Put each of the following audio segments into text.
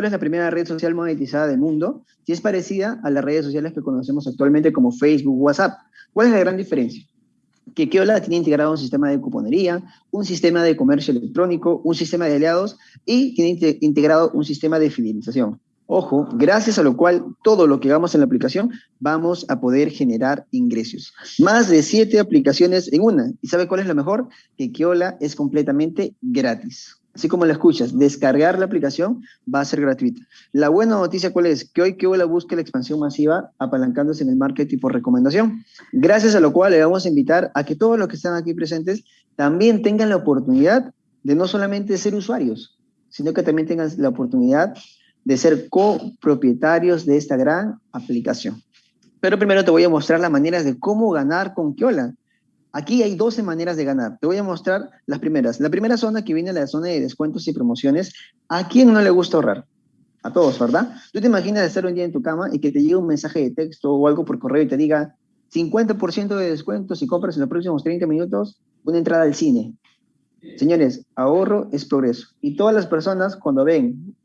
que es la primera red social monetizada del mundo y es parecida a las redes sociales que conocemos actualmente como Facebook, WhatsApp. ¿Cuál es la gran diferencia? Que Keola tiene integrado un sistema de cuponería, un sistema de comercio electrónico, un sistema de aliados y tiene integrado un sistema de fidelización. Ojo, gracias a lo cual todo lo que hagamos en la aplicación vamos a poder generar ingresos. Más de siete aplicaciones en una. ¿Y sabe cuál es lo mejor? Que Keola es completamente gratis. Así como la escuchas, descargar la aplicación va a ser gratuita. La buena noticia cuál es? Que hoy Keola busca la expansión masiva apalancándose en el marketing por recomendación. Gracias a lo cual le vamos a invitar a que todos los que están aquí presentes también tengan la oportunidad de no solamente ser usuarios, sino que también tengan la oportunidad de ser copropietarios de esta gran aplicación. Pero primero te voy a mostrar las maneras de cómo ganar con Keola. Aquí hay 12 maneras de ganar. Te voy a mostrar las primeras. La primera zona que viene la zona de descuentos y promociones. ¿A quién no le gusta ahorrar? A todos, ¿verdad? Tú te imaginas estar un día en tu cama y que te llegue un mensaje de texto o algo por correo y te diga 50% de descuento si compras en los próximos 30 minutos una entrada al cine. Señores, ahorro es progreso. Y todas las personas cuando ven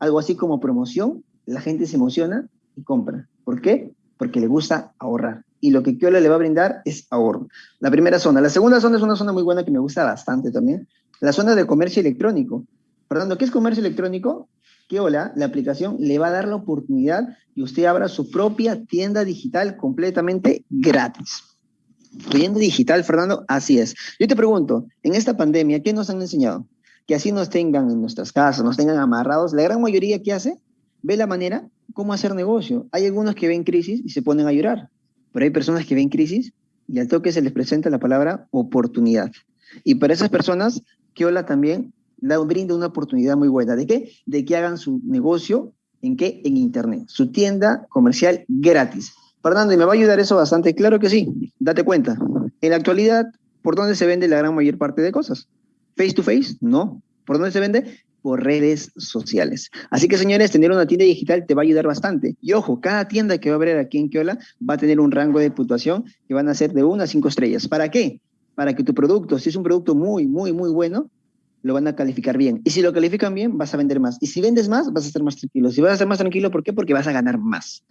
algo así como promoción, la gente se emociona y compra. ¿Por qué? Porque le gusta ahorrar. Y lo que Kiola le va a brindar es ahorro. La primera zona. La segunda zona es una zona muy buena que me gusta bastante también. La zona de comercio electrónico. Fernando, ¿qué es comercio electrónico? Kiola, la aplicación, le va a dar la oportunidad y usted abra su propia tienda digital completamente gratis. Tienda digital, Fernando, así es. Yo te pregunto, en esta pandemia, ¿qué nos han enseñado? que así nos tengan en nuestras casas, nos tengan amarrados, la gran mayoría que hace, ve la manera cómo hacer negocio. Hay algunos que ven crisis y se ponen a llorar, pero hay personas que ven crisis y al toque se les presenta la palabra oportunidad. Y para esas personas, Keola también da, brinda una oportunidad muy buena. ¿De qué? De que hagan su negocio, ¿en qué? En Internet. Su tienda comercial gratis. Fernando, ¿y me va a ayudar eso bastante? Claro que sí. Date cuenta. En la actualidad, ¿por dónde se vende la gran mayor parte de cosas? Face to face, no. ¿Por dónde se vende? Por redes sociales. Así que, señores, tener una tienda digital te va a ayudar bastante. Y ojo, cada tienda que va a abrir aquí en Keola va a tener un rango de puntuación que van a ser de 1 a 5 estrellas. ¿Para qué? Para que tu producto, si es un producto muy, muy, muy bueno, lo van a calificar bien. Y si lo califican bien, vas a vender más. Y si vendes más, vas a estar más tranquilo. Si vas a estar más tranquilo, ¿por qué? Porque vas a ganar más.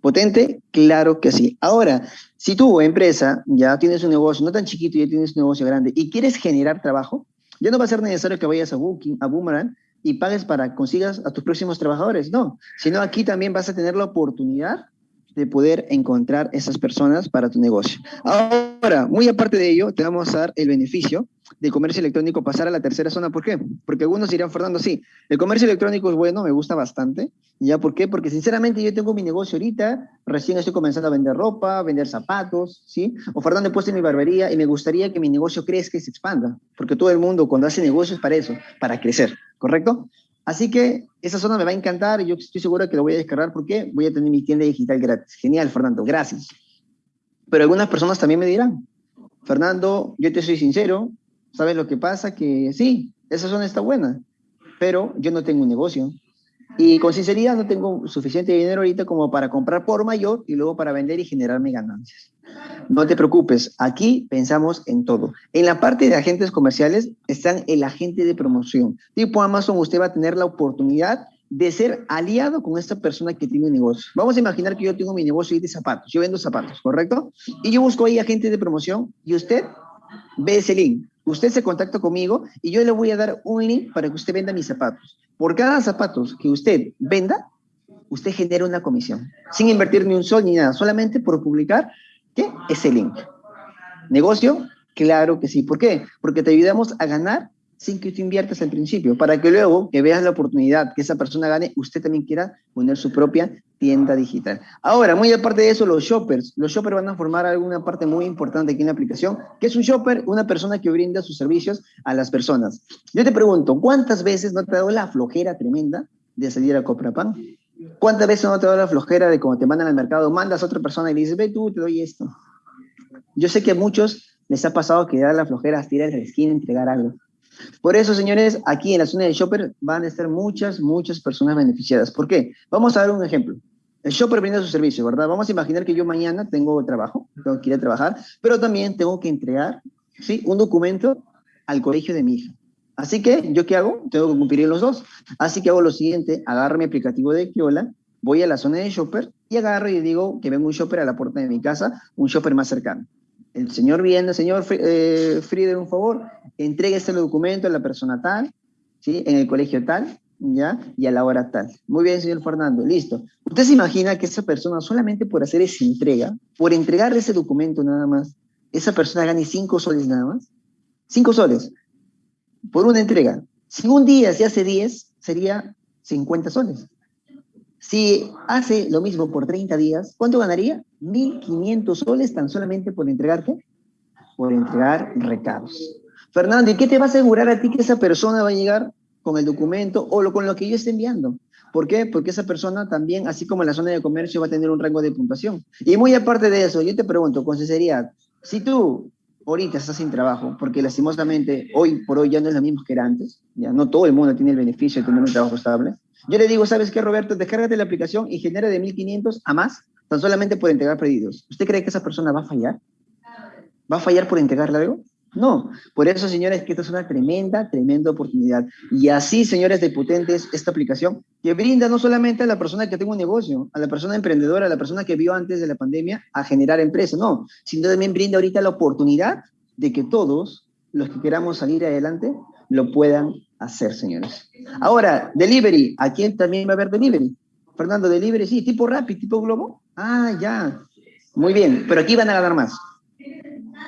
¿Potente? Claro que sí. Ahora, si tú, empresa, ya tienes un negocio, no tan chiquito, ya tienes un negocio grande y quieres generar trabajo, ya no va a ser necesario que vayas a Booking, a Boomerang, y pagues para consigas a tus próximos trabajadores, no, sino aquí también vas a tener la oportunidad de poder encontrar esas personas para tu negocio. Ahora, muy aparte de ello, te vamos a dar el beneficio de comercio electrónico pasar a la tercera zona. ¿Por qué? Porque algunos dirán, Fernando, sí, el comercio electrónico es bueno, me gusta bastante. ¿Ya por qué? Porque sinceramente yo tengo mi negocio ahorita, recién estoy comenzando a vender ropa, vender zapatos, ¿sí? O Fernando, he puesto mi barbería y me gustaría que mi negocio crezca y se expanda. Porque todo el mundo cuando hace negocios para eso, para crecer, ¿correcto? Así que esa zona me va a encantar y yo estoy seguro que lo voy a descargar porque voy a tener mi tienda digital gratis. Genial, Fernando, gracias. Pero algunas personas también me dirán, Fernando, yo te soy sincero, ¿sabes lo que pasa? Que sí, esa zona está buena, pero yo no tengo un negocio. Y con sinceridad no tengo suficiente dinero ahorita como para comprar por mayor y luego para vender y generarme ganancias. No te preocupes, aquí pensamos en todo. En la parte de agentes comerciales están el agente de promoción. Tipo Amazon, usted va a tener la oportunidad de ser aliado con esta persona que tiene un negocio. Vamos a imaginar que yo tengo mi negocio de zapatos, yo vendo zapatos, ¿correcto? Y yo busco ahí agentes de promoción y usted ve ese link. Usted se contacta conmigo y yo le voy a dar un link para que usted venda mis zapatos. Por cada zapatos que usted venda, usted genera una comisión, sin invertir ni un sol ni nada, solamente por publicar ¿Qué? Ese link. ¿Negocio? Claro que sí. ¿Por qué? Porque te ayudamos a ganar sin que tú inviertas al principio, para que luego que veas la oportunidad que esa persona gane, usted también quiera poner su propia tienda digital. Ahora, muy aparte de eso, los shoppers. Los shoppers van a formar alguna parte muy importante aquí en la aplicación. ¿Qué es un shopper? Una persona que brinda sus servicios a las personas. Yo te pregunto, ¿cuántas veces no te ha dado la flojera tremenda de salir a comprar pan? ¿Cuántas veces no te da la flojera de cuando te mandan al mercado, mandas a otra persona y le dices, ve tú, te doy esto? Yo sé que a muchos les ha pasado que da la flojera tirar el esquina entregar algo. Por eso, señores, aquí en la zona de shopper van a estar muchas, muchas personas beneficiadas. ¿Por qué? Vamos a dar un ejemplo. El shopper brinda su servicio, ¿verdad? Vamos a imaginar que yo mañana tengo trabajo, tengo que trabajar, pero también tengo que entregar, ¿sí? Un documento al colegio de mi hija. Así que, ¿yo qué hago? Tengo que cumplir los dos. Así que hago lo siguiente, agarro mi aplicativo de Kiola, voy a la zona de shopper y agarro y digo que venga un shopper a la puerta de mi casa, un shopper más cercano. El señor viene, señor eh, Frieder, un favor, entregue este documento a la persona tal, ¿sí? En el colegio tal, ¿ya? Y a la hora tal. Muy bien, señor Fernando, listo. ¿Usted se imagina que esa persona, solamente por hacer esa entrega, por entregarle ese documento nada más, esa persona gane cinco soles nada más? Cinco soles por una entrega. Si un día se hace 10, sería 50 soles. Si hace lo mismo por 30 días, ¿cuánto ganaría? 1.500 soles tan solamente por entregarte, por entregar recados. Fernando, ¿y qué te va a asegurar a ti que esa persona va a llegar con el documento o lo, con lo que yo esté enviando? ¿Por qué? Porque esa persona también, así como en la zona de comercio, va a tener un rango de puntuación. Y muy aparte de eso, yo te pregunto, con sinceridad, si tú ahorita estás sin trabajo, porque lastimosamente hoy por hoy ya no es lo mismo que era antes, ya no todo el mundo tiene el beneficio de tener un trabajo estable. Yo le digo, ¿sabes qué, Roberto? Descárgate la aplicación y genera de 1.500 a más, tan solamente por entregar pedidos. ¿Usted cree que esa persona va a fallar? ¿Va a fallar por entregarle algo? No, por eso, señores, que esta es una tremenda, tremenda oportunidad. Y así, señores de Potentes, esta aplicación que brinda no solamente a la persona que tenga un negocio, a la persona emprendedora, a la persona que vio antes de la pandemia a generar empresa, no, sino también brinda ahorita la oportunidad de que todos los que queramos salir adelante lo puedan hacer, señores. Ahora, delivery, ¿a quién también va a haber delivery? Fernando, delivery, sí, tipo Rappi, tipo Globo. Ah, ya. Muy bien, pero aquí van a ganar más.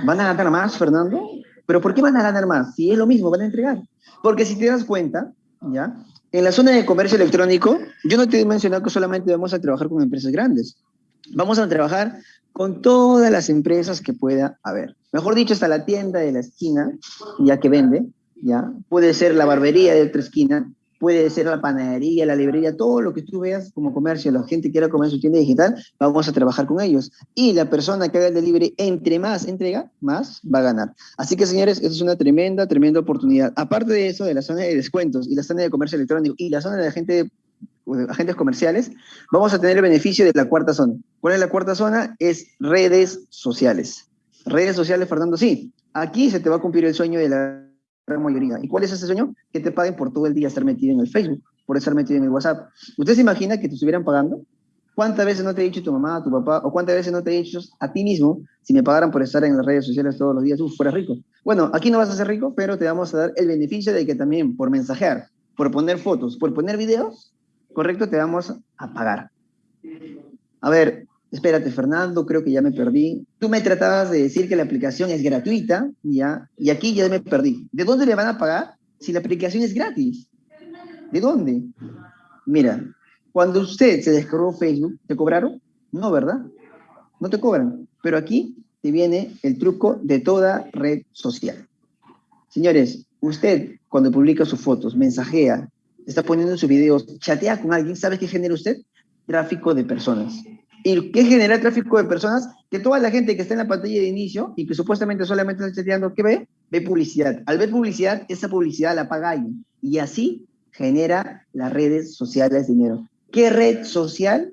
¿Van a ganar más, Fernando? ¿Pero por qué van a ganar más? Si es lo mismo, van a entregar. Porque si te das cuenta, ¿ya? En la zona de comercio electrónico, yo no te he mencionado que solamente vamos a trabajar con empresas grandes. Vamos a trabajar con todas las empresas que pueda haber. Mejor dicho, hasta la tienda de la esquina, ya que vende, Puede ser la barbería de otra esquina, puede ser la panadería, la librería, todo lo que tú veas como comercio, la gente quiera comer su tienda digital, vamos a trabajar con ellos. Y la persona que haga el delivery, entre más entrega, más va a ganar. Así que, señores, esa es una tremenda, tremenda oportunidad. Aparte de eso, de la zona de descuentos y la zona de comercio electrónico y la zona de agente, agentes comerciales, vamos a tener el beneficio de la cuarta zona. ¿Cuál es la cuarta zona? Es redes sociales. Redes sociales, Fernando, sí. Aquí se te va a cumplir el sueño de la mayoría. ¿Y cuál es ese sueño? Que te paguen por todo el día estar metido en el Facebook, por estar metido en el WhatsApp. ¿Usted se imagina que te estuvieran pagando? ¿Cuántas veces no te ha dicho tu mamá, tu papá, o cuántas veces no te ha dicho a ti mismo, si me pagaran por estar en las redes sociales todos los días, tú fueras rico? Bueno, aquí no vas a ser rico, pero te vamos a dar el beneficio de que también por mensajear, por poner fotos, por poner videos, correcto, te vamos a pagar. A ver, espérate, Fernando, creo que ya me perdí. Tú me tratabas de decir que la aplicación es gratuita, ¿ya? Y aquí ya me perdí. ¿De dónde le van a pagar si la aplicación es gratis? ¿De dónde? Mira, cuando usted se descargó Facebook, ¿te cobraron? No, ¿verdad? No te cobran. Pero aquí te viene el truco de toda red social. Señores, usted cuando publica sus fotos, mensajea, está poniendo sus videos, chatea con alguien, ¿sabe qué genera usted? Tráfico de personas. ¿Y qué genera tráfico de personas? Que toda la gente que está en la pantalla de inicio y que supuestamente solamente está chateando, ¿qué ve? Ve publicidad. Al ver publicidad, esa publicidad la paga alguien. Y así genera las redes sociales dinero. ¿Qué red social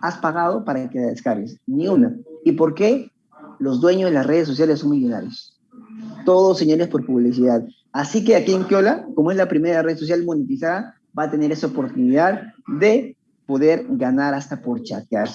has pagado para que la descargues? Ni una. ¿Y por qué? Los dueños de las redes sociales son millonarios. Todos señales por publicidad. Así que aquí en Kiola, como es la primera red social monetizada, va a tener esa oportunidad de poder ganar hasta por chatear.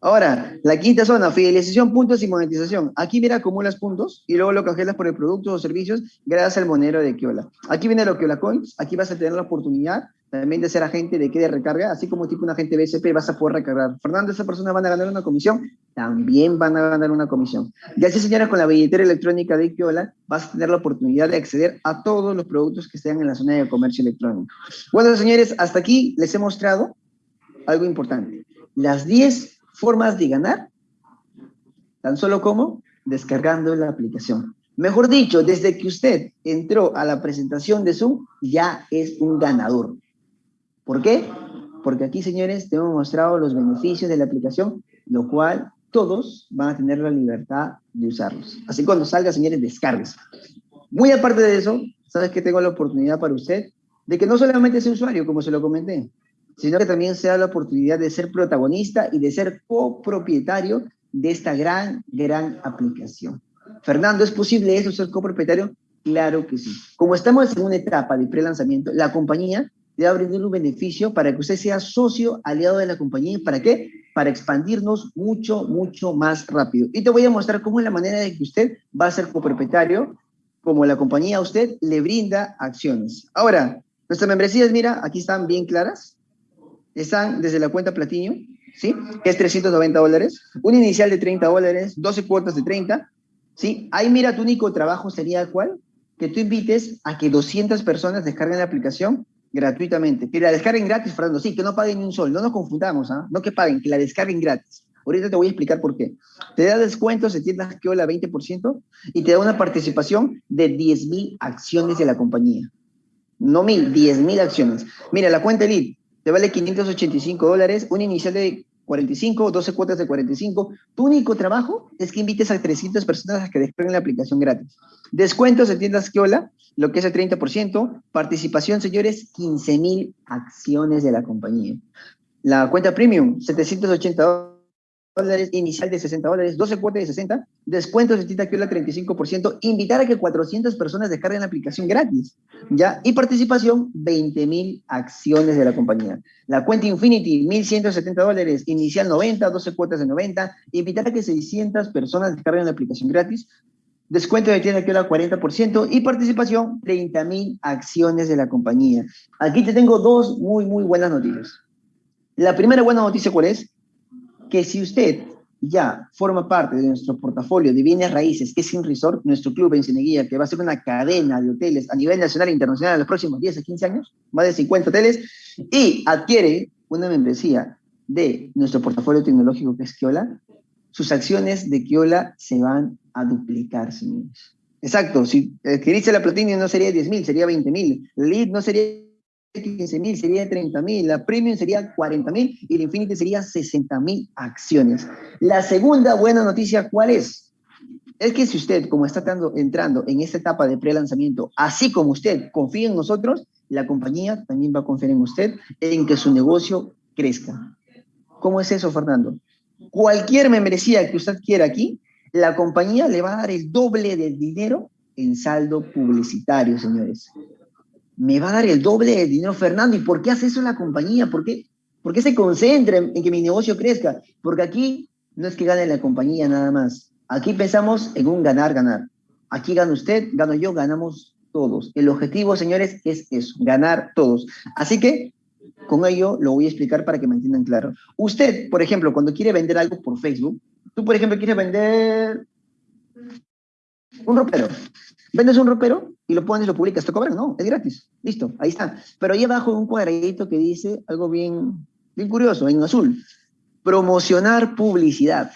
Ahora, la quinta zona, fidelización, puntos y monetización. Aquí mira acumulas puntos y luego lo canjeas por el producto o servicios gracias al monero de Kiola. Aquí viene lo Kiola Coins, aquí vas a tener la oportunidad también de ser agente de que de recarga, así como tipo un agente BSP vas a poder recargar. Fernando, esa persona van a ganar una comisión, también van a ganar una comisión. Y así, señora, con la billetera electrónica de Kiola vas a tener la oportunidad de acceder a todos los productos que estén en la zona de comercio electrónico. Bueno, señores, hasta aquí les he mostrado algo importante. Las 10 formas de ganar, tan solo como descargando la aplicación. Mejor dicho, desde que usted entró a la presentación de Zoom, ya es un ganador. ¿Por qué? Porque aquí, señores, te hemos mostrado los beneficios de la aplicación, lo cual todos van a tener la libertad de usarlos. Así cuando salga, señores, descargues. Muy aparte de eso, sabes que tengo la oportunidad para usted de que no solamente sea usuario, como se lo comenté, sino que también sea la oportunidad de ser protagonista y de ser copropietario de esta gran, gran aplicación. Fernando, ¿es posible eso, ser copropietario? Claro que sí. Como estamos en una etapa de pre-lanzamiento, la compañía te va a brindar un beneficio para que usted sea socio aliado de la compañía. ¿Para qué? Para expandirnos mucho, mucho más rápido. Y te voy a mostrar cómo es la manera de que usted va a ser copropietario, como la compañía a usted le brinda acciones. Ahora, nuestras membresías, mira, aquí están bien claras. Están desde la cuenta Platinum, ¿sí? Que es 390 dólares. Un inicial de 30 dólares, 12 cuotas de 30, ¿sí? Ahí mira, tu único trabajo sería cuál? Que tú invites a que 200 personas descarguen la aplicación gratuitamente. Que la descarguen gratis, Fernando, sí, que no paguen ni un sol, no nos confundamos, ¿ah? No que paguen, que la descarguen gratis. Ahorita te voy a explicar por qué. Te da descuentos de tiendas que hola 20% y te da una participación de 10.000 acciones de la compañía. No mil, 10.000 acciones. Mira, la cuenta Elite te vale 585 dólares, un inicial de 45, 12 cuotas de 45. Tu único trabajo es que invites a 300 personas a que descarguen la aplicación gratis. Descuentos de tiendas hola, lo que es el 30%. Participación, señores, 15.000 acciones de la compañía. La cuenta premium, 780 dólares dólares, inicial de 60 dólares, 12 cuotas de 60, descuentos de Tita Kiola 35%, invitar a que 400 personas descarguen la aplicación gratis, ¿ya? Y participación, 20 mil acciones de la compañía. La cuenta Infinity, 1.170 dólares, inicial 90, 12 cuotas de 90, invitar a que 600 personas descarguen la aplicación gratis, descuento de tienda Kiola 40% y participación, 30 mil acciones de la compañía. Aquí te tengo dos muy, muy buenas noticias. La primera buena noticia, ¿cuál es? Que si usted ya forma parte de nuestro portafolio de bienes raíces, que es Sin Resort, nuestro club en Cineguía, que va a ser una cadena de hoteles a nivel nacional e internacional en los próximos 10 a 15 años, más de 50 hoteles, y adquiere una membresía de nuestro portafolio tecnológico que es Kiola, sus acciones de Kiola se van a duplicar, señores. Exacto, si adquiriste la Platinum no sería 10 mil, sería 20 mil. Lead no sería 15 mil, sería 30 mil, la Premium sería 40 mil y la Infinity sería 60 mil acciones. La segunda buena noticia, ¿cuál es? Es que si usted, como está entrando en esta etapa de pre-lanzamiento, así como usted confía en nosotros, la compañía también va a confiar en usted en que su negocio crezca. ¿Cómo es eso, Fernando? Cualquier membresía que usted quiera aquí, la compañía le va a dar el doble del dinero en saldo publicitario, señores me va a dar el doble de dinero Fernando. ¿Y por qué hace eso la compañía? ¿Por qué, ¿Por qué se concentra en, que mi negocio crezca? Porque aquí no es que gane la compañía nada más. Aquí pensamos en un ganar-ganar. Aquí gana usted, gano yo, ganamos todos. El objetivo, señores, es eso, ganar todos. Así que con ello lo voy a explicar para que me entiendan claro. Usted, por ejemplo, cuando quiere vender algo por Facebook, tú, por ejemplo, quieres vender un ropero. Vendes un ropero y lo pones lo publicas, ¿te cobran? No, es gratis. Listo, ahí está. Pero ahí abajo un cuadradito que dice algo bien, bien curioso, en azul. Promocionar publicidad.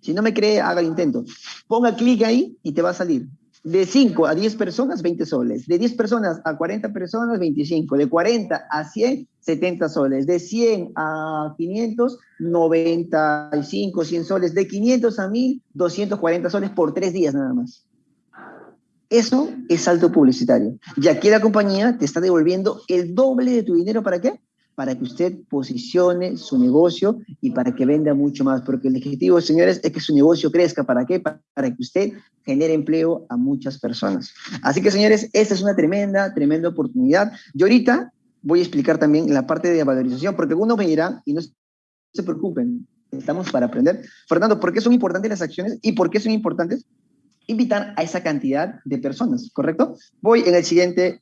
Si no me cree, haga el intento. Ponga clic ahí y te va a salir. De 5 a 10 personas, 20 soles. De 10 personas a 40 personas, 25. De 40 a 100, 70 soles. De 100 a 500, 95, 100 soles. De 500 a 1000, 240 soles por 3 días nada más. Eso es salto publicitario. Y aquí la compañía te está devolviendo el doble de tu dinero. ¿Para qué? Para que usted posicione su negocio y para que venda mucho más. Porque el objetivo, señores, es que su negocio crezca. ¿Para qué? Para que usted genere empleo a muchas personas. Así que, señores, esta es una tremenda, tremenda oportunidad. Y ahorita voy a explicar también la parte de valorización, porque algunos me dirán, y no se preocupen, estamos para aprender. Fernando, ¿por qué son importantes las acciones y por qué son importantes? Invitar a esa cantidad de personas, ¿correcto? Voy en el siguiente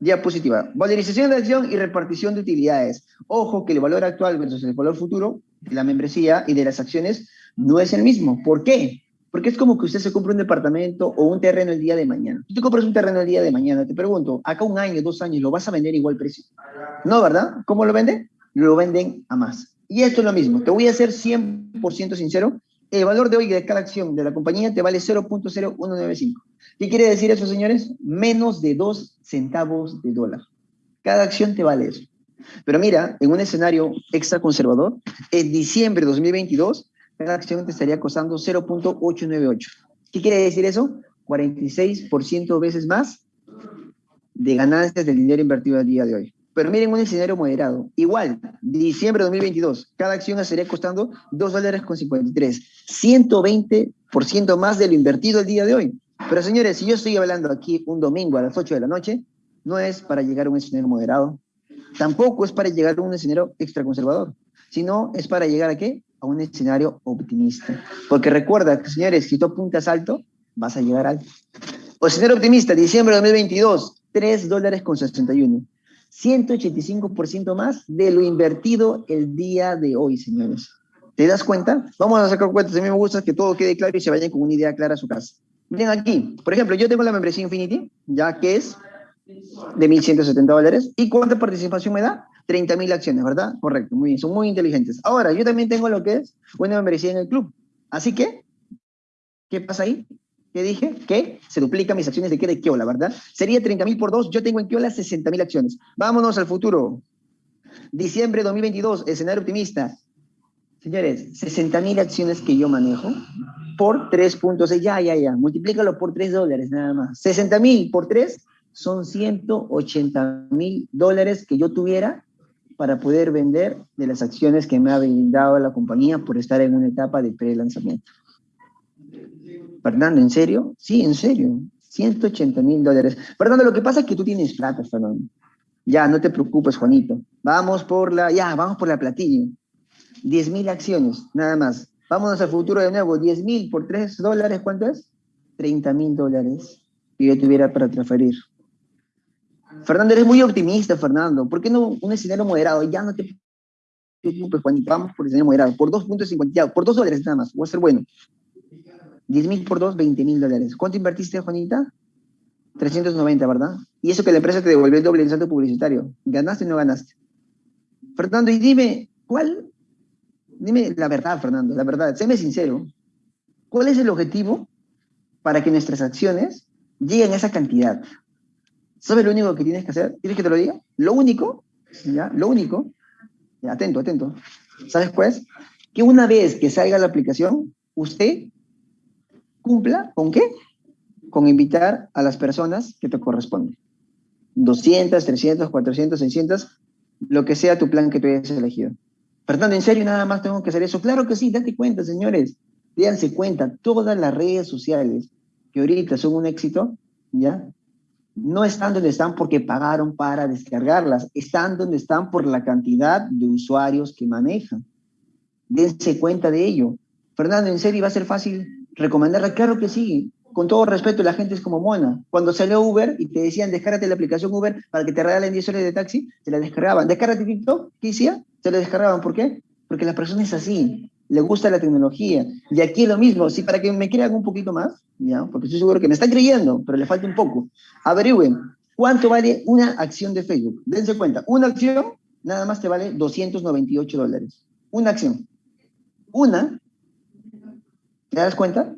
diapositiva. Valorización de acción y repartición de utilidades. Ojo que el valor actual versus el valor futuro de la membresía y de las acciones no es el mismo. ¿Por qué? Porque es como que usted se compra un departamento o un terreno el día de mañana. Tú compras un terreno el día de mañana, te pregunto, acá un año, dos años, ¿lo vas a vender igual precio? No, ¿verdad? ¿Cómo lo venden? Lo venden a más. Y esto es lo mismo. Te voy a ser 100% sincero el valor de hoy de cada acción de la compañía te vale 0.0195. ¿Qué quiere decir eso, señores? Menos de 2 centavos de dólar. Cada acción te vale eso. Pero mira, en un escenario extra conservador, en diciembre de 2022, cada acción te estaría costando 0.898. ¿Qué quiere decir eso? 46% veces más de ganancias del dinero invertido al día de hoy. Pero miren un escenario moderado. Igual, diciembre de 2022, cada acción estaría costando 2 dólares con 53. 120% más de lo invertido el día de hoy. Pero señores, si yo estoy hablando aquí un domingo a las 8 de la noche, no es para llegar a un escenario moderado, tampoco es para llegar a un escenario extraconservador, sino es para llegar a qué? A un escenario optimista. Porque recuerda, señores, si tú apuntas alto, vas a llegar alto. O escenario optimista, diciembre de 2022, 3 dólares con 61. 185% más de lo invertido el día de hoy, señores. ¿Te das cuenta? Vamos a sacar cuentas. A mí me gusta que todo quede claro y se vayan con una idea clara a su casa. Miren aquí, por ejemplo, yo tengo la membresía Infinity, ya que es de 1.170 dólares. ¿Y cuánta participación me da? 30.000 acciones, ¿verdad? Correcto, muy bien, son muy inteligentes. Ahora, yo también tengo lo que es una membresía en el club. Así que, ¿qué pasa ahí? ¿Qué dije? Que se duplican mis acciones de qué de Kiola, ¿verdad? Sería 30.000 por 2, yo tengo en Kiola 60.000 acciones. Vámonos al futuro. Diciembre 2022, escenario optimista. Señores, 60.000 acciones que yo manejo por 3.6, ya, ya, ya, multiplícalo por 3 dólares nada más. 60.000 por 3 son 180 mil dólares que yo tuviera para poder vender de las acciones que me ha brindado la compañía por estar en una etapa de pre-lanzamiento. Fernando, ¿en serio? Sí, en serio. 180 mil dólares. Fernando, lo que pasa es que tú tienes plata, Fernando. Ya, no te preocupes, Juanito. Vamos por la, ya, vamos por la platilla. 10 mil acciones, nada más. Vámonos al futuro de nuevo. 10 mil por 3 dólares, ¿cuánto es? 30 mil dólares que yo tuviera para transferir. Fernando, eres muy optimista, Fernando. ¿Por qué no un escenario moderado? Ya no te preocupes, Juanito. Vamos por el escenario moderado. Por 2.50, por 2 dólares nada más. Voy a ser bueno. 10 mil por 2, 20 mil dólares. ¿Cuánto invertiste, Juanita? 390, ¿verdad? Y eso que la empresa te devolvió el doble en salto publicitario. ¿Ganaste o no ganaste? Fernando, y dime, ¿cuál? Dime la verdad, Fernando, la verdad. Séme sincero. ¿Cuál es el objetivo para que nuestras acciones lleguen a esa cantidad? ¿Sabes lo único que tienes que hacer? ¿Quieres que te lo diga? Lo único, ¿ya? Lo único, atento, atento. ¿Sabes pues? Que una vez que salga la aplicación, usted cumpla con qué? Con invitar a las personas que te corresponden. 200, 300, 400, 600, lo que sea tu plan que tú hayas elegido. Fernando, ¿en serio nada más tengo que hacer eso? Claro que sí, date cuenta, señores. Díganse cuenta, todas las redes sociales que ahorita son un éxito, ¿ya? no están donde están porque pagaron para descargarlas, están donde están por la cantidad de usuarios que manejan. Dense cuenta de ello. Fernando, ¿en serio va a ser fácil recomendarla? Claro que sí. Con todo respeto, la gente es como mona. Cuando salió Uber y te decían, descárgate la aplicación Uber para que te regalen 10 horas de taxi, se la descargaban. Descárgate TikTok, ¿qué hacía? Se la descargaban. ¿Por qué? Porque la persona es así le gusta la tecnología. Y aquí es lo mismo, sí, para que me crean un poquito más, ¿ya? porque estoy seguro que me están creyendo, pero le falta un poco. Averigüen, ¿cuánto vale una acción de Facebook? Dense cuenta, una acción nada más te vale 298 dólares. Una acción. Una. ¿Te das cuenta?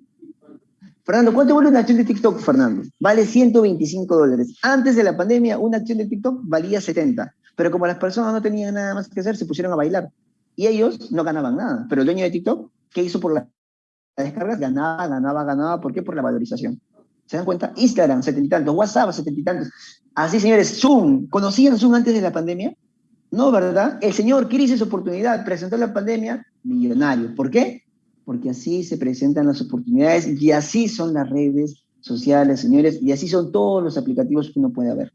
Fernando, ¿cuánto vale una acción de TikTok, Fernando? Vale 125 dólares. Antes de la pandemia, una acción de TikTok valía 70. Pero como las personas no tenían nada más que hacer, se pusieron a bailar. Y ellos no ganaban nada. Pero el dueño de TikTok, ¿qué hizo por las descargas? Ganaba, ganaba, ganaba. ¿Por qué? Por la valorización. ¿Se dan cuenta? Instagram, setenta y tantos. WhatsApp, setenta y tantos. Así, señores, Zoom. ¿Conocían Zoom antes de la pandemia? No, ¿verdad? El señor crisis oportunidad presentó la pandemia millonario. ¿Por qué? Porque así se presentan las oportunidades y así son las redes sociales, señores, y así son todos los aplicativos que uno puede ver.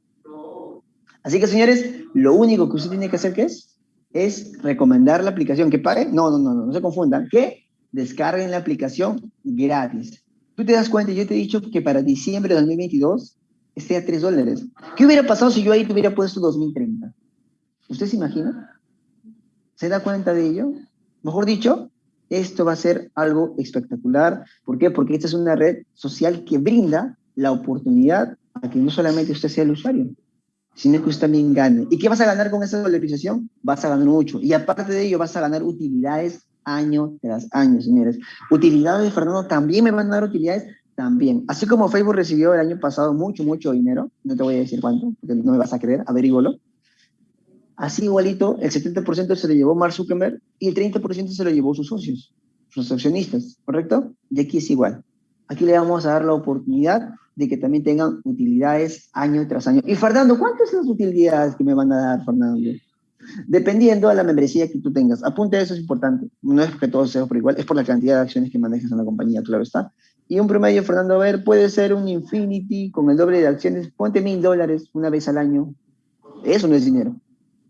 Así que, señores, lo único que usted tiene que hacer, ¿qué es? es recomendar la aplicación. ¿Que pague? No, no, no, no, no se confundan. Que descarguen la aplicación gratis. Tú te das cuenta, yo te he dicho que para diciembre de 2022 esté a 3 dólares. ¿Qué hubiera pasado si yo ahí te hubiera puesto 2030? ¿Usted se imagina? ¿Se da cuenta de ello? Mejor dicho, esto va a ser algo espectacular. ¿Por qué? Porque esta es una red social que brinda la oportunidad a que no solamente usted sea el usuario, sino que usted también gane. ¿Y qué vas a ganar con esa valorización? Vas a ganar mucho. Y aparte de ello, vas a ganar utilidades año tras año, señores. Utilidades, Fernando, también me van a dar utilidades, también. Así como Facebook recibió el año pasado mucho, mucho dinero, no te voy a decir cuánto, porque no me vas a creer, averígolo. Así igualito, el 70% se lo llevó Mark Zuckerberg y el 30% se lo llevó sus socios, sus accionistas, ¿correcto? Y aquí es igual. Aquí le vamos a dar la oportunidad de que también tengan utilidades año tras año. Y Fernando, ¿cuántas son las utilidades que me van a dar, Fernando? Dependiendo de la membresía que tú tengas. Apunte eso, es importante. No es que todo sea por igual, es por la cantidad de acciones que manejas en la compañía, claro está. Y un promedio, Fernando, a ver, puede ser un Infinity con el doble de acciones, ponte mil dólares una vez al año. Eso no es dinero.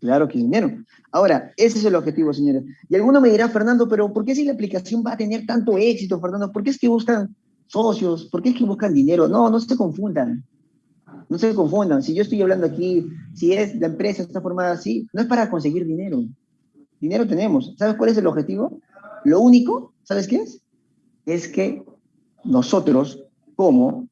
Claro que dinero. Ahora, ese es el objetivo, señores. Y alguno me dirá, Fernando, pero ¿por qué si la aplicación va a tener tanto éxito, Fernando? ¿Por qué es que buscan socios? ¿Por qué es que buscan dinero? No, no se confundan. No se confundan. Si yo estoy hablando aquí, si es la empresa está formada así, no es para conseguir dinero. Dinero tenemos. ¿Sabes cuál es el objetivo? Lo único, ¿sabes qué es? Es que nosotros, como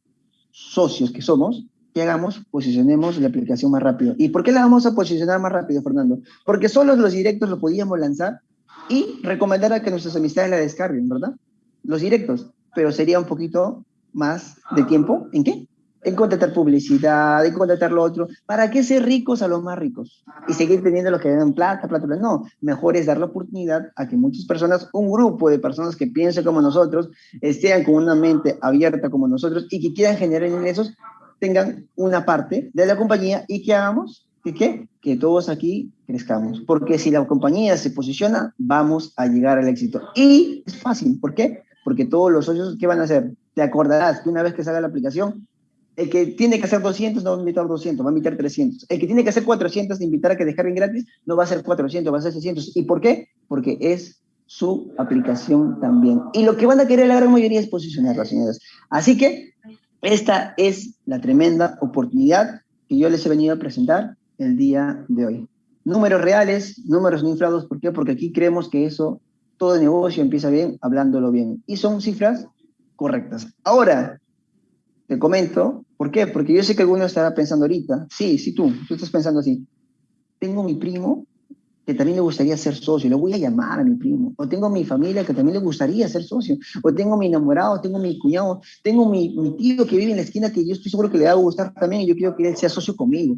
socios que somos, que hagamos, posicionemos la aplicación más rápido. ¿Y por qué la vamos a posicionar más rápido, Fernando? Porque solo los directos lo podíamos lanzar y recomendar a que nuestras amistades la descarguen, ¿verdad? Los directos, pero sería un poquito más de tiempo. ¿En qué? en contratar publicidad, en contratar lo otro. ¿Para qué ser ricos a los más ricos? Y seguir teniendo los que dan plata, plata, plata. No, mejor es dar la oportunidad a que muchas personas, un grupo de personas que piensen como nosotros, estén con una mente abierta como nosotros y que quieran generar ingresos, tengan una parte de la compañía y que hagamos que? Que todos aquí crezcamos. Porque si la compañía se posiciona, vamos a llegar al éxito. Y es fácil. ¿Por qué? Porque todos los socios, ¿qué van a hacer? Te acordarás que una vez que salga la aplicación, el que tiene que hacer 200 no va a invitar 200, va a invitar 300. El que tiene que hacer 400 de invitar a que descarguen gratis no va a ser 400, va a ser 600. ¿Y por qué? Porque es su aplicación también. Y lo que van a querer la gran mayoría es posicionarla, señoras. Así que esta es la tremenda oportunidad que yo les he venido a presentar el día de hoy. Números reales, números no inflados. ¿Por qué? Porque aquí creemos que eso, todo negocio empieza bien hablándolo bien. Y son cifras correctas. Ahora, te comento ¿Por qué? Porque yo sé que alguno estará pensando ahorita, sí, sí tú, tú estás pensando así, tengo mi primo que también le gustaría ser socio, le voy a llamar a mi primo, o tengo mi familia que también le gustaría ser socio, o tengo mi enamorado, tengo mi cuñado, tengo mi, mi tío que vive en la esquina que yo estoy seguro que le va a gustar también y yo quiero que él sea socio conmigo.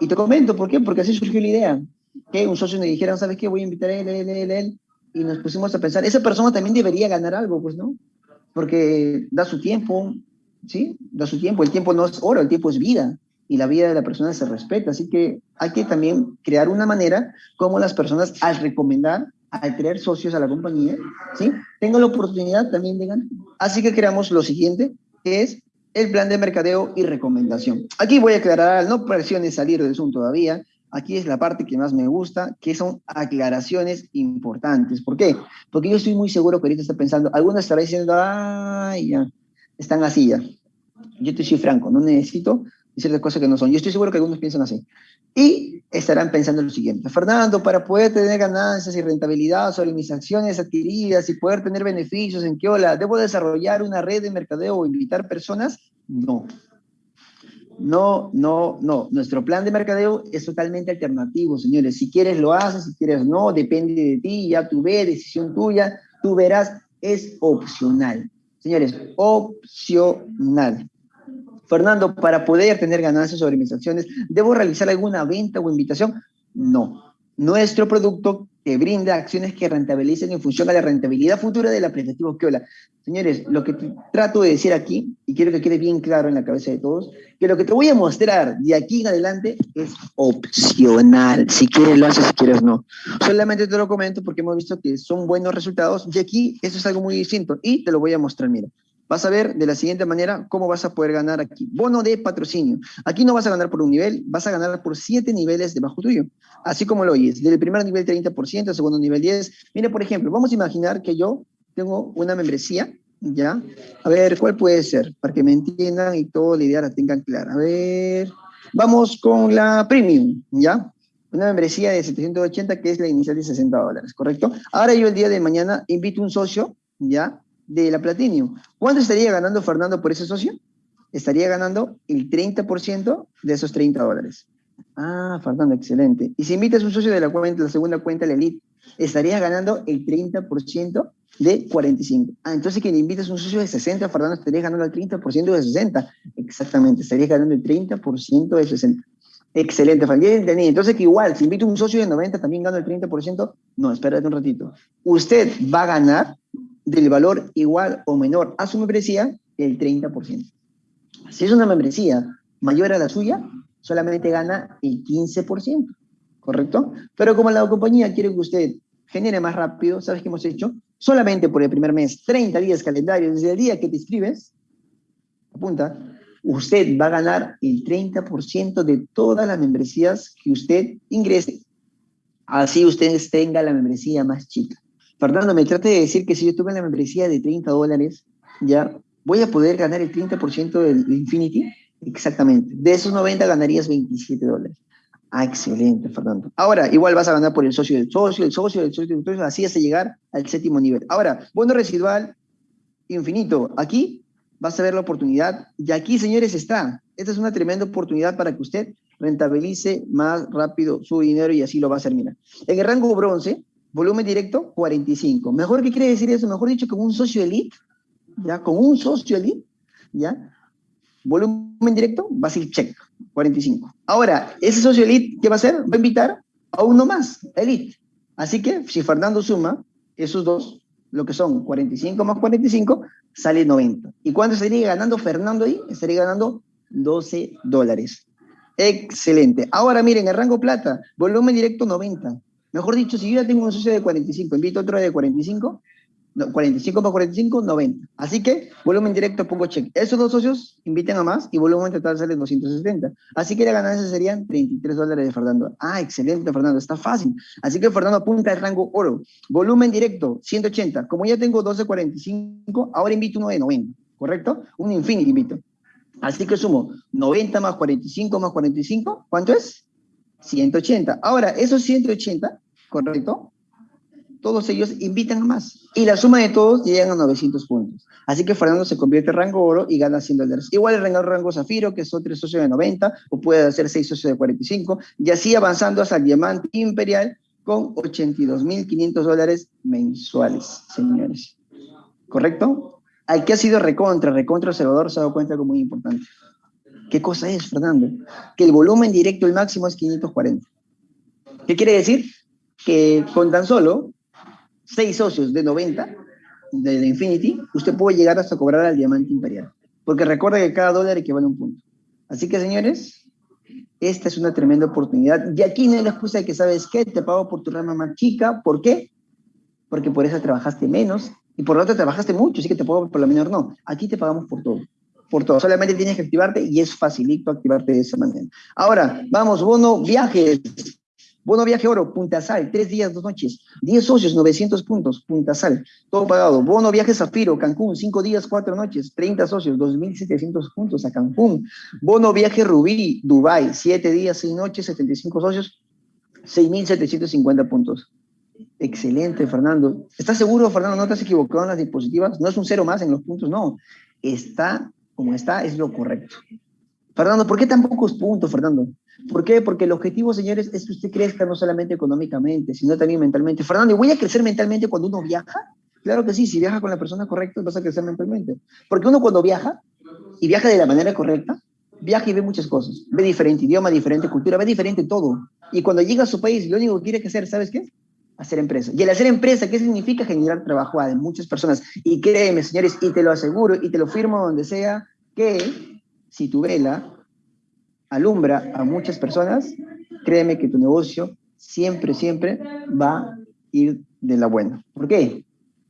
Y te comento, ¿por qué? Porque así surgió la idea, que un socio me dijera, ¿sabes qué? Voy a invitar a él, él, él, él, y nos pusimos a pensar, esa persona también debería ganar algo, pues, ¿no? Porque da su tiempo, ¿sí? Da su tiempo, el tiempo no es oro, el tiempo es vida, y la vida de la persona se respeta, así que hay que también crear una manera como las personas al recomendar, al traer socios a la compañía, ¿sí? Tengan la oportunidad también de ganar. Así que creamos lo siguiente, que es el plan de mercadeo y recomendación. Aquí voy a aclarar, no presiones salir del Zoom todavía, aquí es la parte que más me gusta, que son aclaraciones importantes. ¿Por qué? Porque yo estoy muy seguro que ahorita está pensando, algunos estará diciendo, ay, ya, están así ya. Yo te soy franco, no necesito decir las cosas que no son. Yo estoy seguro que algunos piensan así. Y estarán pensando lo siguiente. Fernando, para poder tener ganancias y rentabilidad sobre mis acciones adquiridas y poder tener beneficios en Kiola, ¿debo desarrollar una red de mercadeo o invitar personas? No. No, no, no. Nuestro plan de mercadeo es totalmente alternativo, señores. Si quieres lo haces, si quieres no, depende de ti, ya tú ves, decisión tuya, tú verás, es opcional. Señores, opcional. Fernando, para poder tener ganancias sobre mis acciones, ¿debo realizar alguna venta o invitación? No. Nuestro producto que brinda acciones que rentabilicen en función a la rentabilidad futura del aplicativo Keola. Señores, lo que trato de decir aquí, y quiero que quede bien claro en la cabeza de todos, que lo que te voy a mostrar de aquí en adelante es opcional. Si quieres lo haces, si quieres no. Solamente te lo comento porque hemos visto que son buenos resultados y aquí eso es algo muy distinto y te lo voy a mostrar, mira. Vas a ver de la siguiente manera cómo vas a poder ganar aquí. Bono de patrocinio. Aquí no vas a ganar por un nivel, vas a ganar por siete niveles debajo tuyo. Así como lo oyes. Del primer nivel 30%, segundo nivel 10. Mire, por ejemplo, vamos a imaginar que yo tengo una membresía, ¿ya? A ver, ¿cuál puede ser? Para que me entiendan y toda la idea la tengan clara. A ver, vamos con la premium, ¿ya? Una membresía de 780 que es la inicial de 60 dólares, ¿correcto? Ahora yo el día de mañana invito a un socio, ¿ya? De la Platinum. ¿Cuánto estaría ganando Fernando por ese socio? Estaría ganando el 30% de esos 30 dólares. Ah, Fernando, excelente. Y si invitas un socio de la, cuenta, la segunda cuenta, la Elite, estarías ganando el 30% de 45. Ah, entonces le invitas un socio de 60, Fernando, estarías ganando el 30% de 60. Exactamente, estarías ganando el 30% de 60. Excelente, Fernando. Entonces que igual, si invito un socio de 90, también gano el 30%. No, espérate un ratito. Usted va a ganar del valor igual o menor a su membresía el 30%. Si es una membresía mayor a la suya, solamente gana el 15%, ¿correcto? Pero como la compañía quiere que usted genere más rápido, ¿sabes qué hemos hecho? solamente por el primer mes, 30 días calendario, desde el día que te inscribes, apunta, usted va a ganar el 30% de todas las membresías que usted ingrese. Así usted tenga la membresía más chica. Fernando, me trate de decir que si yo tuve la membresía de 30 dólares, ya voy a poder ganar el 30% del Infinity. Exactamente. De esos 90 ganarías 27 dólares. Ah, excelente, Fernando. Ahora, igual vas a ganar por el socio del socio, el socio del socio del socio, así hasta llegar al séptimo nivel. Ahora, bono residual infinito. Aquí vas a ver la oportunidad. Y aquí, señores, está. Esta es una tremenda oportunidad para que usted rentabilice más rápido su dinero y así lo va a hacer, mira. En el rango bronce, volumen directo, 45. ¿Mejor qué quiere decir eso? Mejor dicho, con un socio elite, ¿ya? Con un socio elite, ¿ya? Volumen directo, va a ser check, 45. Ahora, ese socio elite, ¿qué va a hacer? Va a invitar a uno más, elite. Así que, si Fernando suma esos dos, lo que son 45 más 45, sale 90. ¿Y cuánto estaría ganando Fernando ahí? Estaría ganando 12 dólares. Excelente. Ahora miren, el rango plata, volumen directo 90. Mejor dicho, si yo ya tengo un socio de 45, invito otro de 45, 45 más 45, 90. Así que volumen directo pongo check. Esos dos socios inviten a más y volumen total sale 270. Así que la ganancia serían 33 dólares de Fernando. Ah, excelente, Fernando, está fácil. Así que Fernando apunta el rango oro. Volumen directo, 180. Como ya tengo 12.45, ahora invito uno de 90, ¿correcto? Un infinity invito. Así que sumo 90 más 45 más 45, ¿cuánto es? 180. Ahora, esos 180, ¿correcto? Todos ellos invitan a más. Y la suma de todos llegan a 900 puntos. Así que Fernando se convierte en rango oro y gana 100 dólares. Igual el rango, rango zafiro, que son tres socios de 90, o puede hacer seis socios de 45, y así avanzando hasta el diamante imperial con 82.500 dólares mensuales, señores. ¿Correcto? al que ha sido recontra, recontra observador, se ha dado cuenta como muy importante. ¿Qué cosa es, Fernando? Que el volumen directo, el máximo es 540. ¿Qué quiere decir? Que con tan solo 6 socios de 90 de, Infinity, usted puede llegar hasta cobrar al diamante imperial. Porque recuerda que cada dólar equivale a un punto. Así que, señores, esta es una tremenda oportunidad. Y aquí no hay la excusa de que, ¿sabes qué? Te pago por tu rama más chica. ¿Por qué? Porque por eso trabajaste menos y por lo tanto trabajaste mucho, así que te puedo por lo menor. No, aquí te pagamos por todo. Por todo. Solamente tienes que activarte y es facilito activarte de esa manera. Ahora, vamos, bono viajes. Bono viaje oro, Punta Sal, tres días, dos noches. Diez socios, 900 puntos, Punta Sal, todo pagado. Bono viaje Zafiro, Cancún, cinco días, cuatro noches, 30 socios, 2.700 puntos a Cancún. Bono viaje Rubí, Dubai, siete días, seis noches, 75 socios, 6.750 puntos. Excelente, Fernando. ¿Estás seguro, Fernando? ¿No te has equivocado en las dispositivas? No es un cero más en los puntos, no. Está como está, es lo correcto. Fernando, ¿por qué tan pocos puntos, Fernando? ¿Por qué? Porque el objetivo, señores, es que usted crezca no solamente económicamente, sino también mentalmente. Fernando, ¿y voy a crecer mentalmente cuando uno viaja? Claro que sí, si viaja con la persona correcta, vas a crecer mentalmente. Porque uno cuando viaja, y viaja de la manera correcta, viaja y ve muchas cosas. Ve diferente idioma, diferente cultura, ve diferente todo. Y cuando llega a su país, lo único que quiere hacer, ¿sabes qué? hacer empresa. Y el hacer empresa, ¿qué significa? Generar trabajo a muchas personas. Y créeme, señores, y te lo aseguro, y te lo firmo donde sea, que si tu vela alumbra a muchas personas, créeme que tu negocio siempre, siempre va a ir de la buena. ¿Por qué?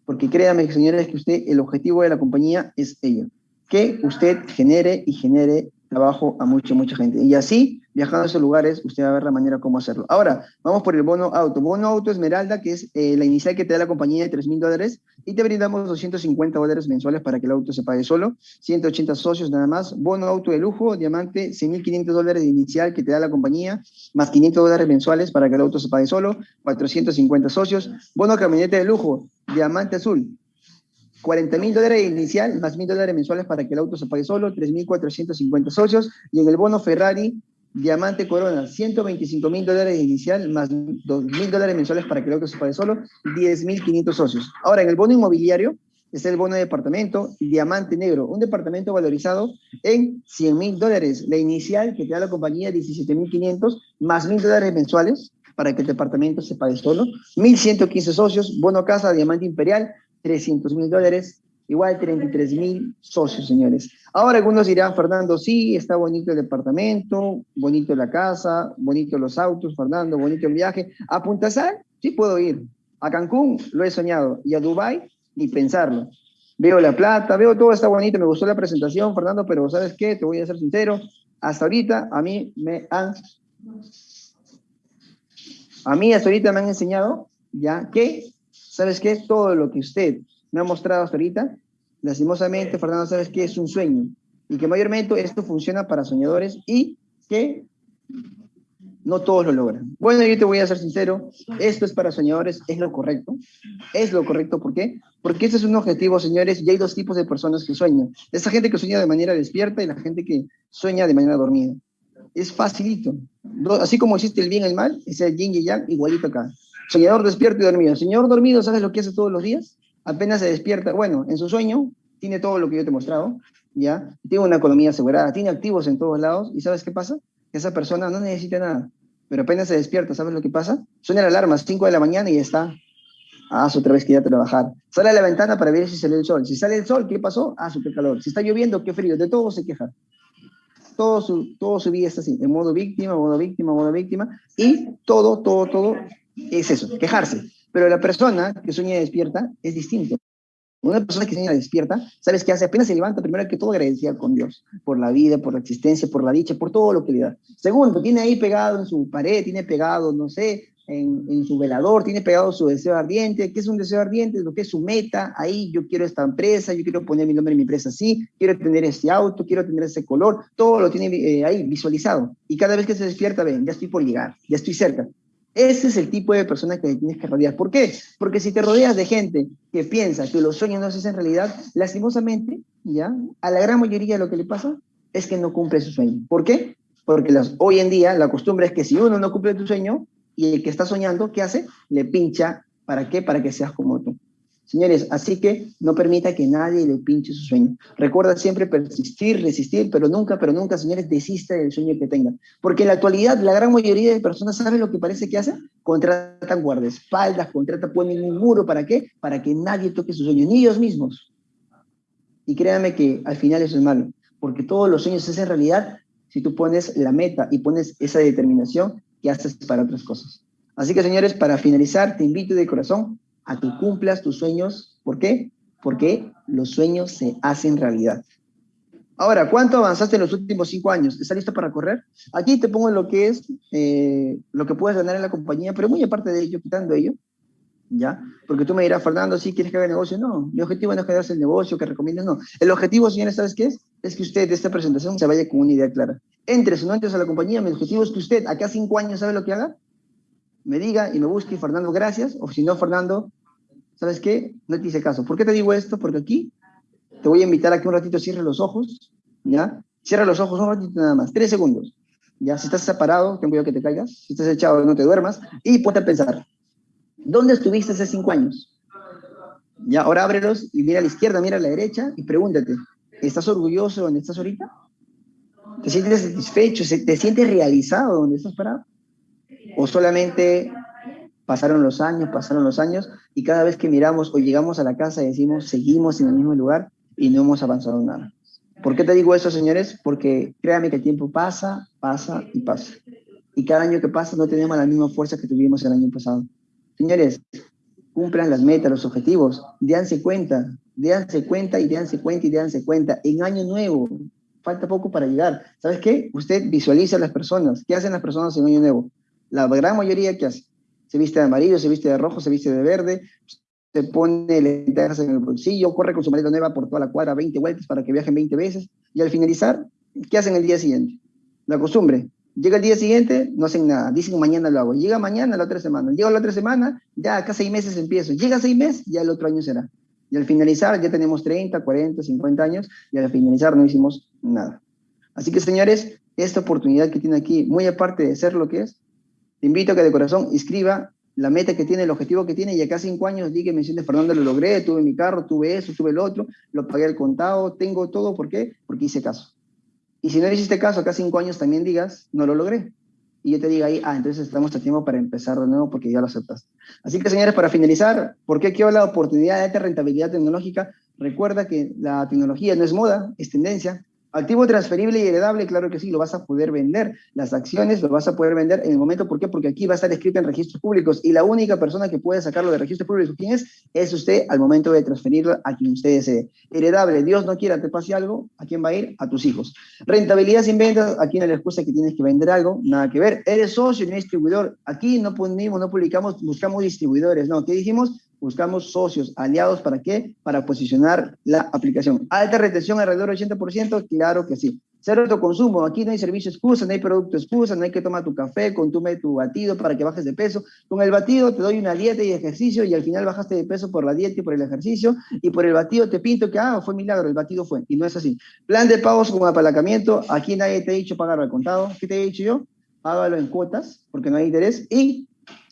Porque créame, señores, que usted, el objetivo de la compañía es ello. Que usted genere y genere trabajo a mucha, mucha gente. Y así, viajando a esos lugares, usted va a ver la manera cómo hacerlo. Ahora, vamos por el bono auto. Bono auto Esmeralda, que es eh, la inicial que te da la compañía de 3 mil dólares, y te brindamos 250 dólares mensuales para que el auto se pague solo, 180 socios nada más. Bono auto de lujo, diamante, 6.500 dólares de inicial que te da la compañía, más 500 dólares mensuales para que el auto se pague solo, 450 socios. Bono camioneta de lujo, diamante azul, 40 mil dólares inicial, más mil dólares mensuales para que el auto se pague solo, 3.450 socios, y en el bono Ferrari, Diamante Corona, 125 mil dólares inicial, más 2 mil dólares mensuales para que el auto se pague solo, 10.500 socios. Ahora, en el bono inmobiliario, está el bono de departamento, Diamante Negro, un departamento valorizado en 100 mil dólares. La inicial que te da la compañía, 17.500, más mil dólares mensuales para que el departamento se pague solo, 1.115 socios, bono casa, Diamante Imperial, 300 mil dólares, igual 33 mil socios, señores. Ahora algunos dirán, Fernando, sí, está bonito el departamento, bonito la casa, bonito los autos, Fernando, bonito el viaje. ¿A Punta Sal? Sí puedo ir. A Cancún lo he soñado, y a Dubái ni pensarlo. Veo la plata, veo todo está bonito, me gustó la presentación, Fernando, pero ¿sabes qué? Te voy a ser sincero, hasta ahorita a mí me han... A mí hasta ahorita me han enseñado, ya, que, ¿sabes qué? Todo lo que usted me ha mostrado hasta ahorita, lastimosamente, Fernando, ¿sabes qué? Es un sueño. Y que mayormente esto funciona para soñadores y que no todos lo logran. Bueno, yo te voy a ser sincero, esto es para soñadores, es lo correcto. Es lo correcto, ¿por qué? Porque ese es un objetivo, señores, y hay dos tipos de personas que sueñan. Esa gente que sueña de manera despierta y la gente que sueña de manera dormida. Es facilito. Así como existe el bien y el mal, es el yin y yang, igualito acá. Soñador despierto y dormido. Señor dormido, ¿sabes lo que hace todos los días? Apenas se despierta, bueno, en su sueño tiene todo lo que yo te he mostrado, ¿ya? Tiene una economía asegurada, tiene activos en todos lados, ¿y sabes qué pasa? esa persona no necesita nada, pero apenas se despierta, ¿sabes lo que pasa? Suena la alarma, 5 de la mañana y está, ah, otra vez que ya trabajar. Sale a la ventana para ver si sale el sol. Si sale el sol, ¿qué pasó? Ah, su calor. Si está lloviendo, qué frío. De todo se queja. Todo su, todo su vida está así, en modo víctima, modo víctima, modo víctima, y todo, todo, todo es eso, quejarse. Pero la persona que sueña despierta es distinto. Una persona que se despierta, ¿sabes qué hace? Apenas se levanta, primero que todo agradecida con Dios, por la vida, por la existencia, por la dicha, por todo lo que le da. Segundo, tiene ahí pegado en su pared, tiene pegado, no sé, en, en, su velador, tiene pegado su deseo ardiente. ¿Qué es un deseo ardiente? Lo que es su meta. Ahí yo quiero esta empresa, yo quiero poner mi nombre en mi empresa así, quiero tener este auto, quiero tener ese color. Todo lo tiene eh, ahí visualizado. Y cada vez que se despierta, ven, ya estoy por llegar, ya estoy cerca. Ese es el tipo de persona que tienes que rodear. ¿Por qué? Porque si te rodeas de gente que piensa que los sueños no se hacen realidad, lastimosamente, ya, a la gran mayoría lo que le pasa es que no cumple su sueño. ¿Por qué? Porque las, hoy en día la costumbre es que si uno no cumple tu sueño y el que está soñando, ¿qué hace? Le pincha. ¿Para qué? Para que seas como tú. Señores, así que no permita que nadie le pinche su sueño. Recuerda siempre persistir, resistir, pero nunca, pero nunca, señores, desista del sueño que tengan. Porque en la actualidad la gran mayoría de personas saben lo que parece que hacen. Contratan guardaespaldas, contratan, ponen un muro. ¿Para qué? Para que nadie toque su sueño, ni ellos mismos. Y créanme que al final eso es malo, porque todos los sueños se hacen realidad si tú pones la meta y pones esa determinación que haces para otras cosas. Así que, señores, para finalizar, te invito de corazón a que cumplas tus sueños. ¿Por qué? Porque los sueños se hacen realidad. Ahora, ¿cuánto avanzaste en los últimos cinco años? ¿Estás listo para correr? Aquí te pongo lo que es, eh, lo que puedes ganar en la compañía, pero muy aparte de ello, quitando ello, ¿ya? Porque tú me dirás, Fernando, ¿sí quieres que haga negocio? No, mi objetivo no es quedarse el negocio, que recomiendes, no. El objetivo, señores, ¿sabes qué es? Es que usted de esta presentación se vaya con una idea clara. Entres o no entres a la compañía, mi objetivo es que usted, acá cinco años, ¿sabe lo que haga? Me diga y me busque, Fernando, gracias, o si no, Fernando, ¿sabes qué? No te hice caso. ¿Por qué te digo esto? Porque aquí te voy a invitar a que un ratito cierres los ojos, ¿ya? Cierra los ojos un ratito nada más, tres segundos. Ya, si estás separado, ten cuidado que te caigas. Si estás echado, no te duermas. Y ponte a pensar, ¿dónde estuviste hace cinco años? Ya, ahora ábrelos y mira a la izquierda, mira a la derecha y pregúntate, ¿estás orgulloso donde estás ahorita? ¿Te sientes satisfecho? ¿Te sientes realizado donde estás parado? ¿O solamente Pasaron los años, pasaron los años, y cada vez que miramos o llegamos a la casa decimos, seguimos en el mismo lugar y no hemos avanzado nada. ¿Por qué te digo eso, señores? Porque créame que el tiempo pasa, pasa y pasa. Y cada año que pasa no tenemos la misma fuerza que tuvimos el año pasado. Señores, cumplan las metas, los objetivos, déanse cuenta, déanse cuenta y déanse cuenta y déanse cuenta. En año nuevo, falta poco para llegar. ¿Sabes qué? Usted visualiza a las personas. ¿Qué hacen las personas en año nuevo? La gran mayoría, ¿qué hace? Se viste de amarillo, se viste de rojo, se viste de verde, se pone lentejas en el bolsillo, corre con su maleta nueva por toda la cuadra 20 vueltas para que viajen 20 veces, y al finalizar, ¿qué hacen el día siguiente? La costumbre, llega el día siguiente, no hacen nada, dicen mañana lo hago, llega mañana la otra semana, llega la otra semana, ya acá seis meses empiezo, llega seis meses, ya el otro año será. Y al finalizar ya tenemos 30, 40, 50 años, y al finalizar no hicimos nada. Así que señores, esta oportunidad que tiene aquí, muy aparte de ser lo que es, te invito a que de corazón escriba la meta que tiene, el objetivo que tiene, y acá cinco años di que me sientes, Fernando, lo logré, tuve mi carro, tuve eso, tuve el otro, lo pagué al contado, tengo todo, ¿por qué? Porque hice caso. Y si no hiciste caso, acá cinco años también digas, no lo logré. Y yo te diga ahí, ah, entonces estamos a tiempo para empezar de nuevo porque ya lo aceptaste. Así que, señores, para finalizar, ¿por qué hablo de oportunidad de alta rentabilidad tecnológica? Recuerda que la tecnología no es moda, es tendencia. Activo transferible y heredable, claro que sí, lo vas a poder vender. Las acciones lo vas a poder vender en el momento, ¿por qué? Porque aquí va a estar escrito en registros públicos y la única persona que puede sacarlo de registros públicos, ¿quién es? Es usted al momento de transferirlo a quien usted desee. Heredable, Dios no quiera te pase algo, ¿a quién va a ir? A tus hijos. Rentabilidad sin ventas, aquí no le excusa que tienes que vender algo, nada que ver. Eres socio, no distribuidor. Aquí no ponemos, no publicamos, buscamos distribuidores, no. ¿Qué dijimos? Buscamos socios, aliados, ¿para qué? Para posicionar la aplicación. Alta retención alrededor del 80%, claro que sí. Cero autoconsumo, aquí no hay servicio excusa, no hay producto excusa, no hay que tomar tu café, consume tu batido para que bajes de peso. Con el batido te doy una dieta y ejercicio y al final bajaste de peso por la dieta y por el ejercicio y por el batido te pinto que, ah, fue milagro, el batido fue. Y no es así. Plan de pagos con apalancamiento, aquí nadie te ha dicho pagarlo al contado. ¿Qué te he dicho yo? Págalo en cuotas porque no hay interés y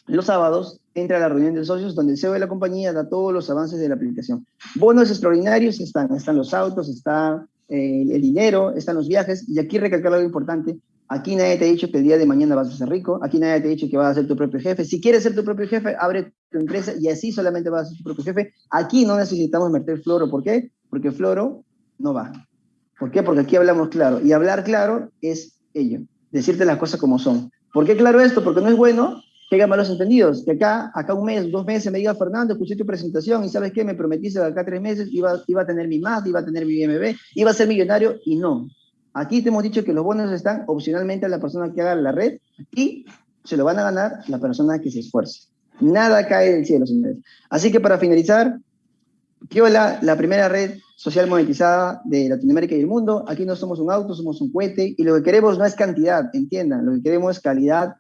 los sábados entra a la reunión de socios donde el CEO de la compañía da todos los avances de la aplicación. Bonos extraordinarios están, están los autos, está eh, el dinero, están los viajes, y aquí recalcar algo importante, aquí nadie te ha dicho que el día de mañana vas a ser rico, aquí nadie te ha dicho que vas a ser tu propio jefe, si quieres ser tu propio jefe, abre tu empresa y así solamente vas a ser tu propio jefe, aquí no necesitamos meter floro, ¿por qué? Porque floro no va. ¿Por qué? Porque aquí hablamos claro, y hablar claro es ello, decirte las cosas como son. ¿Por qué claro esto? Porque no es bueno que malos entendidos, que acá, acá un mes, dos meses me diga, Fernando, escuché tu presentación y ¿sabes qué? Me prometiste que acá tres meses iba, iba a tener mi MAD, iba a tener mi BMB, iba a ser millonario y no. Aquí te hemos dicho que los bonos están opcionalmente a la persona que haga la red y se lo van a ganar la persona que se esfuerce. Nada cae del cielo, señores. Así que para finalizar, Kiola, la primera red social monetizada de Latinoamérica y el mundo. Aquí no somos un auto, somos un cohete y lo que queremos no es cantidad, entiendan, lo que queremos es calidad